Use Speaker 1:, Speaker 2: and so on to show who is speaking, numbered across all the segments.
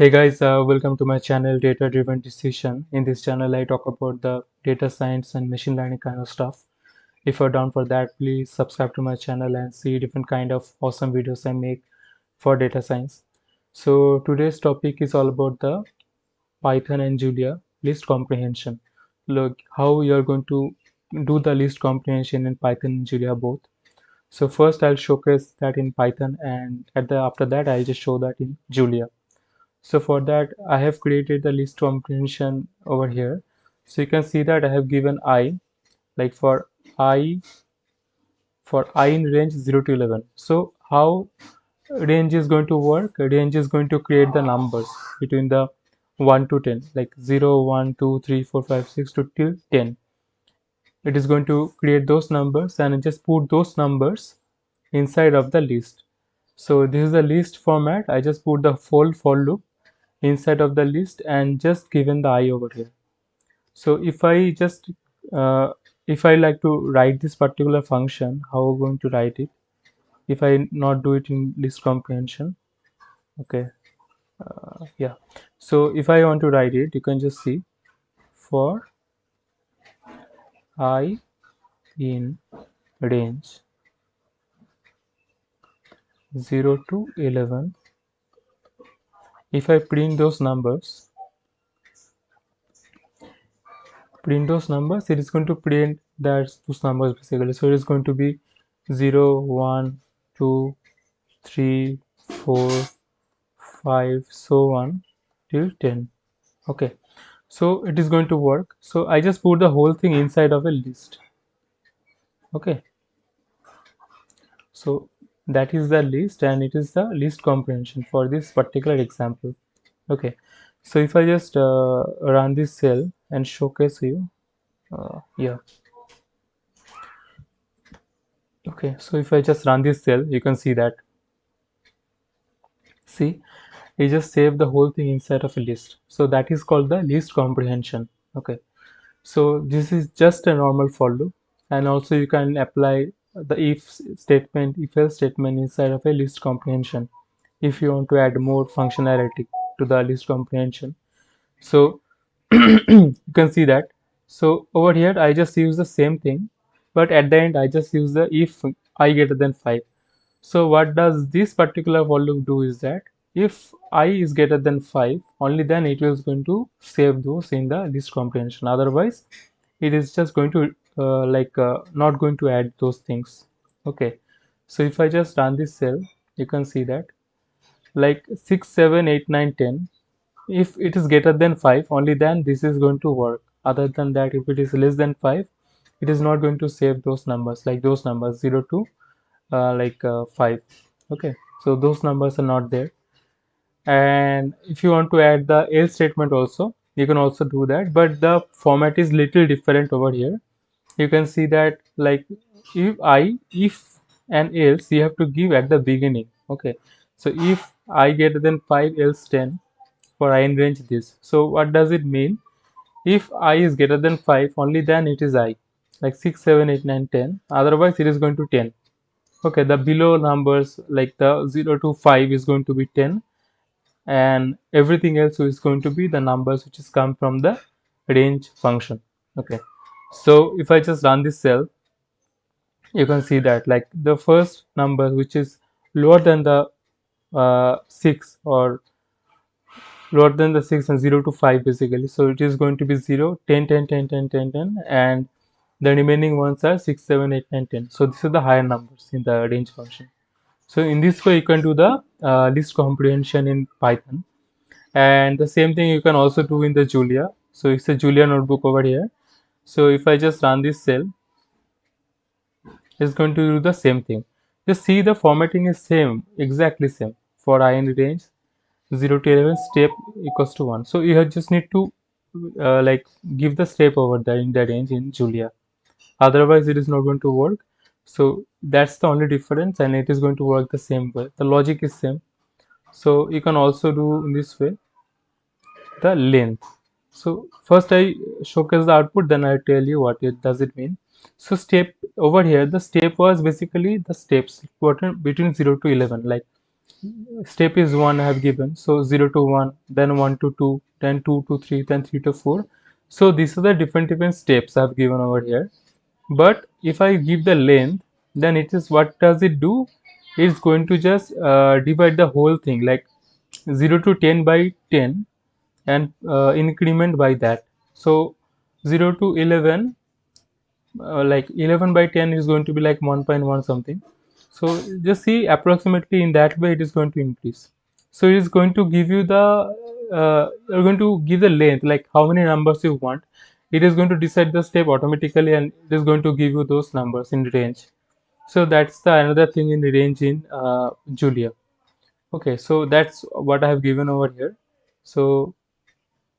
Speaker 1: Hey guys, uh, welcome to my channel Data Driven Decision. In this channel, I talk about the data science and machine learning kind of stuff. If you're down for that, please subscribe to my channel and see different kind of awesome videos I make for data science. So today's topic is all about the Python and Julia list comprehension. Look how you're going to do the list comprehension in Python and Julia both. So first I'll showcase that in Python and at the after that I'll just show that in Julia so for that I have created the list comprehension over here. So you can see that I have given i like for i for i in range 0 to 11 so how range is going to work? Range is going to create the numbers between the 1 to 10 like 0 1 2 3 4 5 6 to till 10 it is going to create those numbers and just put those numbers inside of the list. So this is the list format. I just put the full for loop inside of the list and just given the i over here. So if i just uh, if i like to write this particular function how i'm going to write it? If i not do it in list comprehension okay uh, yeah. So if i want to write it you can just see for i in range 0 to 11 if I print those numbers print those numbers it is going to print that those numbers basically. So it is going to be 0 1 2 3 4 5 so on till 10 okay. So it is going to work. So I just put the whole thing inside of a list. Okay. So that is the list and it is the list comprehension for this particular example. Okay. So if i just uh, run this cell and showcase you uh, yeah okay. So if i just run this cell you can see that. See? It just save the whole thing inside of a list. So that is called the list comprehension. Okay. So this is just a normal for loop. And also you can apply the if statement if else statement inside of a list comprehension. If you want to add more functionality to the list comprehension. So you can see that. So over here i just use the same thing but at the end i just use the if i greater than 5 so what does this particular for loop do is that if i is greater than 5 only then it is going to save those in the list comprehension. Otherwise it is just going to uh, like uh, not going to add those things. Okay. So if i just run this cell you can see that. Like 6 7 8 9 10 if it is greater than 5 only then this is going to work. Other than that if it is less than 5 it is not going to save those numbers like those numbers 0 to uh, like uh, 5 okay. So those numbers are not there. And if you want to add the else statement also you can also do that but the format is little different over here you can see that like if i if and else you have to give at the beginning okay? So if i greater than 5 else 10 for i in range this. So what does it mean? If i is greater than 5 only then it is i like 6 7 8 9 10 otherwise it is going to 10 okay the below numbers like the 0 to 5 is going to be 10 and everything else is going to be the numbers which is come from the range function okay so if i just run this cell you can see that like the first number which is lower than the uh, 6 or lower than the 6 and 0 to 5 basically. So it is going to be 0 10 10 10 10 10 10 and the remaining ones are 6 7 8 9 10 so this is the higher numbers in the range function. So in this way you can do the uh, list comprehension in python. And the same thing you can also do in the julia. So it's a julia notebook over here so if i just run this cell it's going to do the same thing. Just see the formatting is same exactly same for i in range. 0 to 11 step equals to 1 so you just need to uh, like give the step over there in the range in julia. Otherwise it is not going to work. So that's the only difference and it is going to work the same way. The logic is same. So you can also do in this way the length so first i showcase the output then i tell you what it does it mean. So step over here the step was basically the steps between 0 to 11 like step is 1 I have given. So 0 to 1 then 1 to 2 then 2 to 3 then 3 to 4 so these are the different different steps I have given over here. But if I give the length then it is what does it do? It's going to just uh, divide the whole thing like 0 to 10 by 10 and uh, increment by that. So 0 to 11 uh, like 11 by 10 is going to be like 1.1 something. So just see approximately in that way it is going to increase. So it is going to give you the uh, you're going to give the length like how many numbers you want. It is going to decide the step automatically and it is going to give you those numbers in range. So that's the another thing in range in uh, julia. Okay so that's what i have given over here. So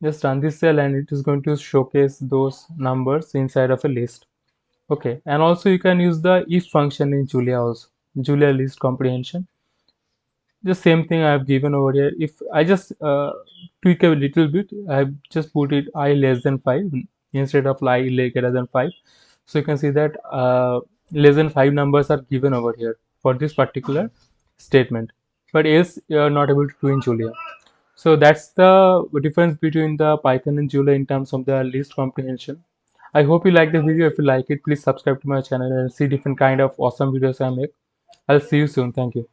Speaker 1: just run this cell and it is going to showcase those numbers inside of a list. Okay and also you can use the if function in julia also julia list comprehension. The same thing i have given over here. If i just uh, tweak a little bit i have just put it i less than 5 instead of i greater than 5 so you can see that uh, less than 5 numbers are given over here for this particular statement. But else you are not able to do in julia so that's the difference between the python and julia in terms of the list comprehension I hope you like the video. If you like it, please subscribe to my channel and see different kind of awesome videos I make. I'll see you soon. Thank you.